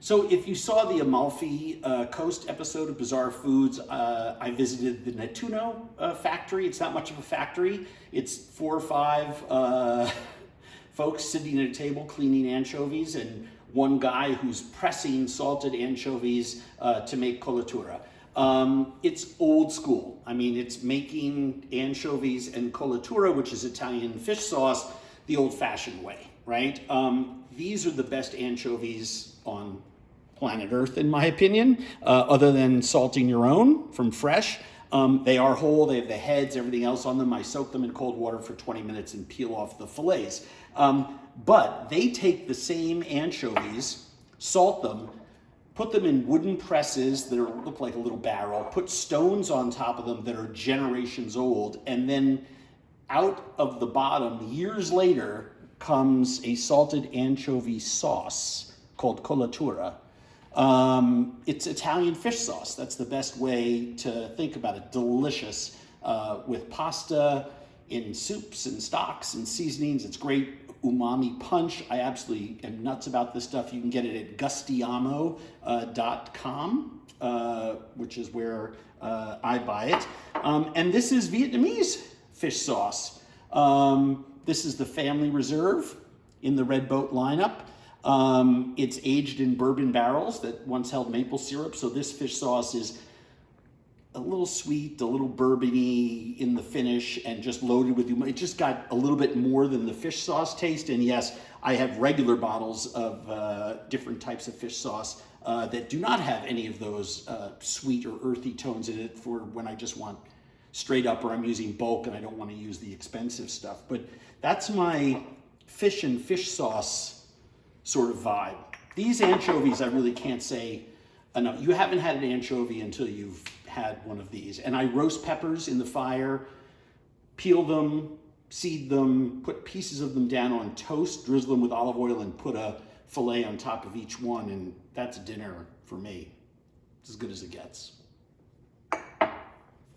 So if you saw the Amalfi uh, Coast episode of Bizarre Foods, uh, I visited the Nettuno uh, factory. It's not much of a factory. It's four or five uh, folks sitting at a table cleaning anchovies and one guy who's pressing salted anchovies uh, to make colatura. Um, it's old school. I mean, it's making anchovies and colatura, which is Italian fish sauce, the old-fashioned way, right? Um, these are the best anchovies on planet Earth, in my opinion, uh, other than salting your own from fresh. Um, they are whole, they have the heads, everything else on them. I soak them in cold water for 20 minutes and peel off the fillets. Um, but they take the same anchovies, salt them, put them in wooden presses that are, look like a little barrel, put stones on top of them that are generations old, and then out of the bottom, years later, comes a salted anchovy sauce called colatura. Um, it's Italian fish sauce. That's the best way to think about it. Delicious uh, with pasta, in soups and stocks and seasonings. It's great umami punch. I absolutely am nuts about this stuff. You can get it at gustiamo.com, uh, uh, which is where uh, I buy it. Um, and this is Vietnamese fish sauce. Um, this is the Family Reserve in the Red Boat lineup. Um, it's aged in bourbon barrels that once held maple syrup. So this fish sauce is a little sweet, a little bourbony in the finish and just loaded with, it just got a little bit more than the fish sauce taste. And yes, I have regular bottles of uh, different types of fish sauce uh, that do not have any of those uh, sweet or earthy tones in it for when I just want straight up or I'm using bulk and I don't want to use the expensive stuff. But that's my fish and fish sauce sort of vibe. These anchovies, I really can't say enough. You haven't had an anchovy until you've had one of these. And I roast peppers in the fire, peel them, seed them, put pieces of them down on toast, drizzle them with olive oil, and put a filet on top of each one. And that's dinner for me. It's as good as it gets.